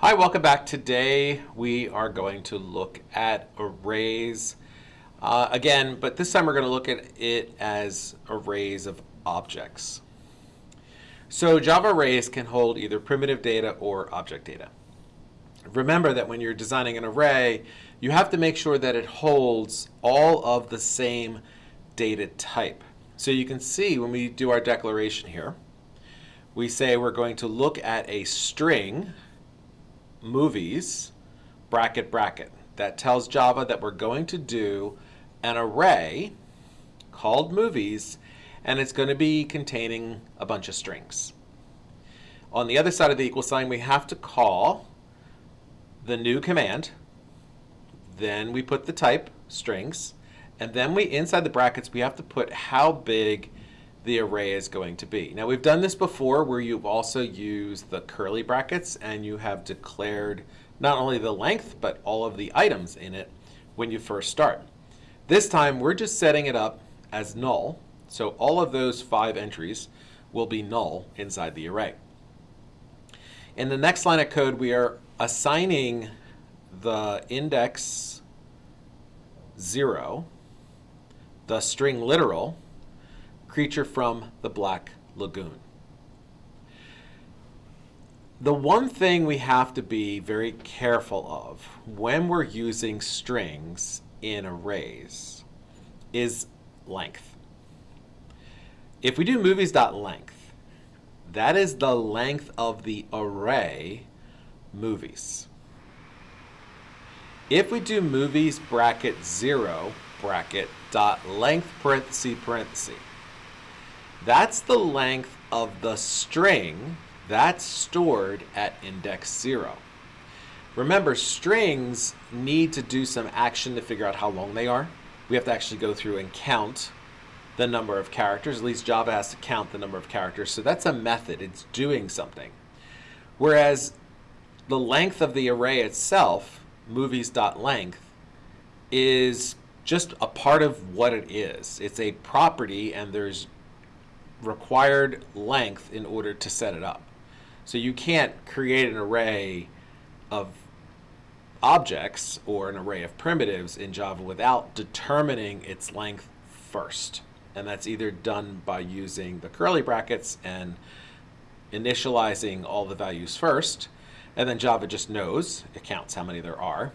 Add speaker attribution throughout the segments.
Speaker 1: Hi, welcome back. Today we are going to look at arrays uh, again, but this time we're going to look at it as arrays of objects. So Java arrays can hold either primitive data or object data. Remember that when you're designing an array, you have to make sure that it holds all of the same data type. So you can see when we do our declaration here, we say we're going to look at a string movies, bracket, bracket. That tells Java that we're going to do an array called movies, and it's going to be containing a bunch of strings. On the other side of the equal sign, we have to call the new command. Then we put the type, strings, and then we inside the brackets, we have to put how big the array is going to be. Now we've done this before where you've also used the curly brackets and you have declared not only the length but all of the items in it when you first start. This time we're just setting it up as null so all of those five entries will be null inside the array. In the next line of code we are assigning the index 0, the string literal, creature from the Black Lagoon. The one thing we have to be very careful of when we're using strings in arrays is length. If we do movies.length, that is the length of the array movies. If we do movies bracket 0 bracket dot length parenthesis parenthesis, that's the length of the string that's stored at index 0. Remember, strings need to do some action to figure out how long they are. We have to actually go through and count the number of characters. At least Java has to count the number of characters. So that's a method. It's doing something. Whereas the length of the array itself, movies.length, is just a part of what it is. It's a property and there's required length in order to set it up. So you can't create an array of objects or an array of primitives in Java without determining its length first. And that's either done by using the curly brackets and initializing all the values first, and then Java just knows, it counts how many there are.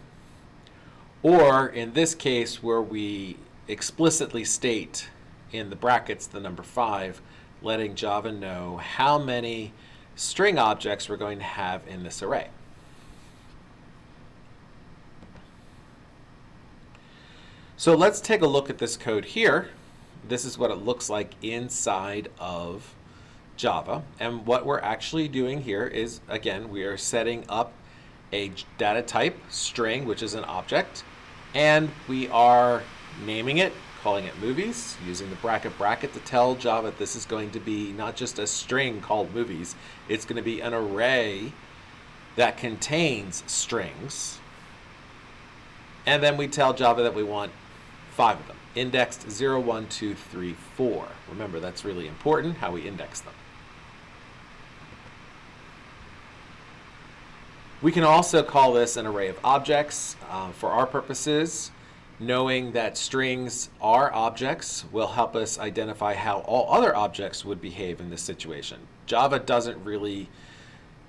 Speaker 1: Or in this case where we explicitly state in the brackets the number 5, letting Java know how many string objects we're going to have in this array. So let's take a look at this code here. This is what it looks like inside of Java. And what we're actually doing here is, again, we are setting up a data type, string, which is an object, and we are naming it calling it movies, using the bracket bracket to tell Java this is going to be not just a string called movies, it's going to be an array that contains strings. And then we tell Java that we want five of them, indexed 0, 1, 2, 3, 4. Remember, that's really important, how we index them. We can also call this an array of objects uh, for our purposes knowing that strings are objects will help us identify how all other objects would behave in this situation. Java doesn't really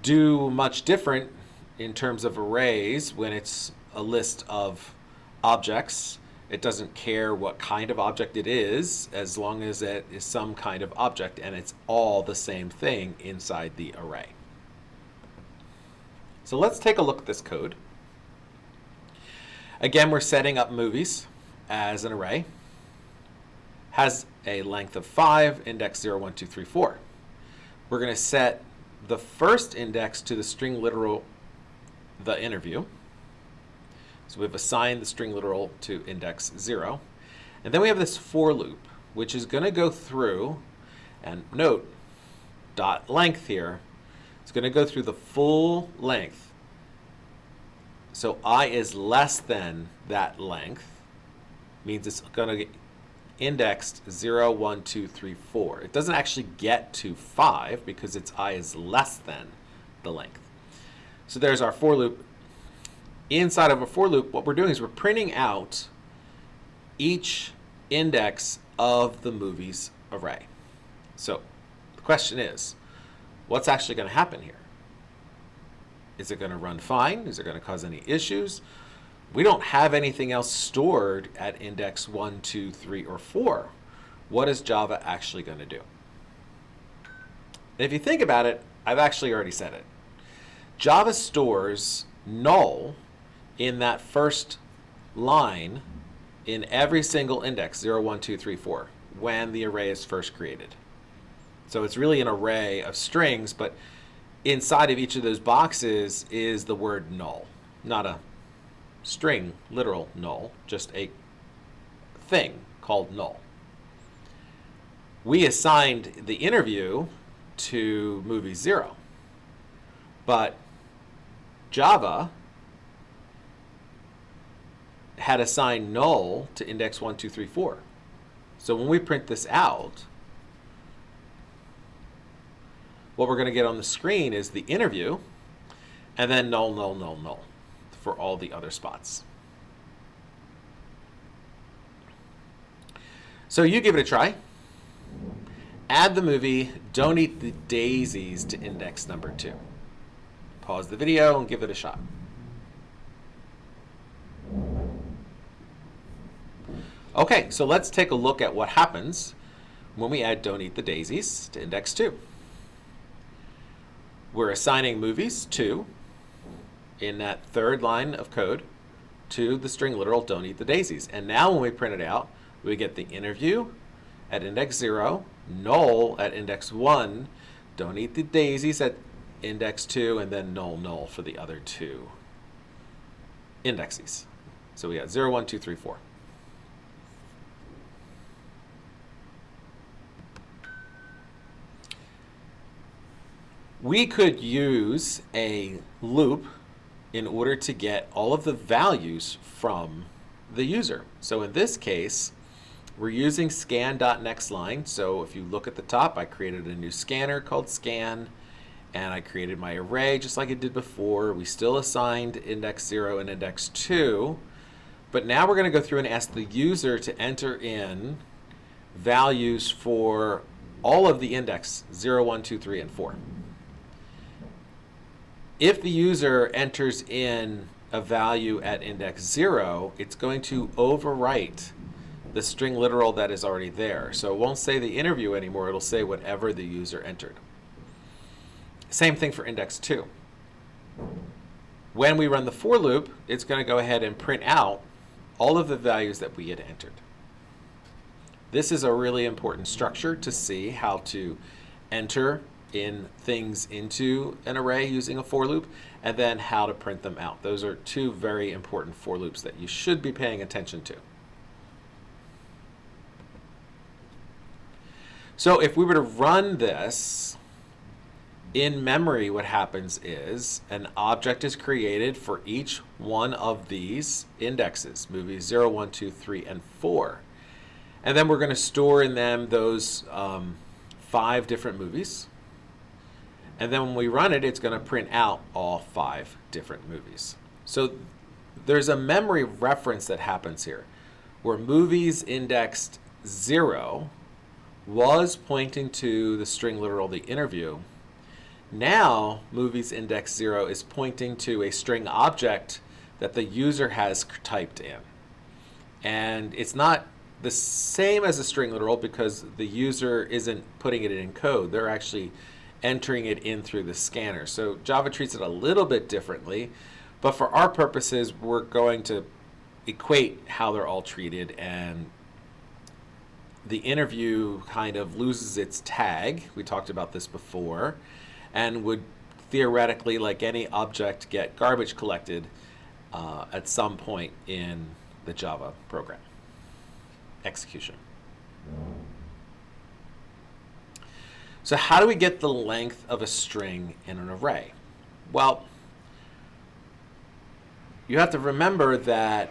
Speaker 1: do much different in terms of arrays when it's a list of objects. It doesn't care what kind of object it is as long as it is some kind of object and it's all the same thing inside the array. So let's take a look at this code. Again, we're setting up movies as an array. Has a length of 5, index 0, 1, 2, 3, 4. We're going to set the first index to the string literal, the interview. So we've assigned the string literal to index 0. And then we have this for loop, which is going to go through, and note, dot length here, it's going to go through the full length so i is less than that length, means it's going to get indexed 0, 1, 2, 3, 4. It doesn't actually get to 5 because its i is less than the length. So there's our for loop. Inside of a for loop, what we're doing is we're printing out each index of the movie's array. So the question is, what's actually going to happen here? Is it going to run fine? Is it going to cause any issues? We don't have anything else stored at index 1, 2, 3, or 4. What is Java actually going to do? if you think about it, I've actually already said it. Java stores null in that first line in every single index, 0, 1, 2, 3, 4, when the array is first created. So it's really an array of strings, but inside of each of those boxes is the word null, not a string, literal null, just a thing called null. We assigned the interview to movie zero, but Java had assigned null to index one, two, three, four. So when we print this out, what we're going to get on the screen is the interview, and then null, null, null, null for all the other spots. So you give it a try. Add the movie Don't Eat the Daisies to index number two. Pause the video and give it a shot. Okay, so let's take a look at what happens when we add Don't Eat the Daisies to index 2. We're assigning movies to, in that third line of code, to the string literal Don't Eat the Daisies. And now when we print it out, we get the interview at index 0, null at index 1, Don't Eat the Daisies at index 2, and then null, null for the other two indexes. So we got 0, 1, 2, 3, 4. We could use a loop in order to get all of the values from the user. So in this case, we're using scan.nextLine. So if you look at the top, I created a new scanner called scan, and I created my array just like it did before. We still assigned index 0 and index 2, but now we're going to go through and ask the user to enter in values for all of the index 0, 1, 2, 3, and 4 if the user enters in a value at index 0, it's going to overwrite the string literal that is already there. So it won't say the interview anymore, it'll say whatever the user entered. Same thing for index 2. When we run the for loop, it's going to go ahead and print out all of the values that we had entered. This is a really important structure to see how to enter in things into an array using a for loop, and then how to print them out. Those are two very important for loops that you should be paying attention to. So if we were to run this, in memory what happens is an object is created for each one of these indexes, movies 0, 1, 2, 3, and 4. And then we're going to store in them those um, five different movies. And then when we run it, it's going to print out all five different movies. So there's a memory reference that happens here where movies indexed 0 was pointing to the string literal the interview. Now movies index 0 is pointing to a string object that the user has typed in. And it's not the same as a string literal because the user isn't putting it in code. They're actually entering it in through the scanner. So Java treats it a little bit differently, but for our purposes, we're going to equate how they're all treated and the interview kind of loses its tag. We talked about this before and would theoretically, like any object, get garbage collected uh, at some point in the Java program execution. So how do we get the length of a string in an array? Well, you have to remember that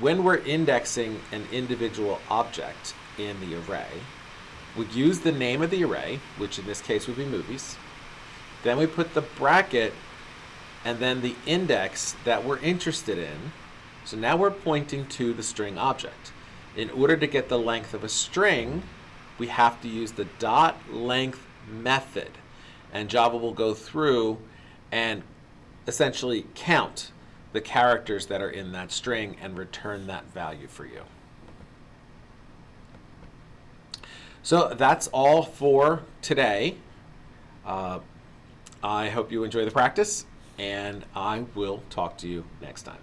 Speaker 1: when we're indexing an individual object in the array, we use the name of the array, which in this case would be movies, Then we put the bracket and then the index that we're interested in. So now we're pointing to the string object. In order to get the length of a string, we have to use the dot length method. And Java will go through and essentially count the characters that are in that string and return that value for you. So that's all for today. Uh, I hope you enjoy the practice, and I will talk to you next time.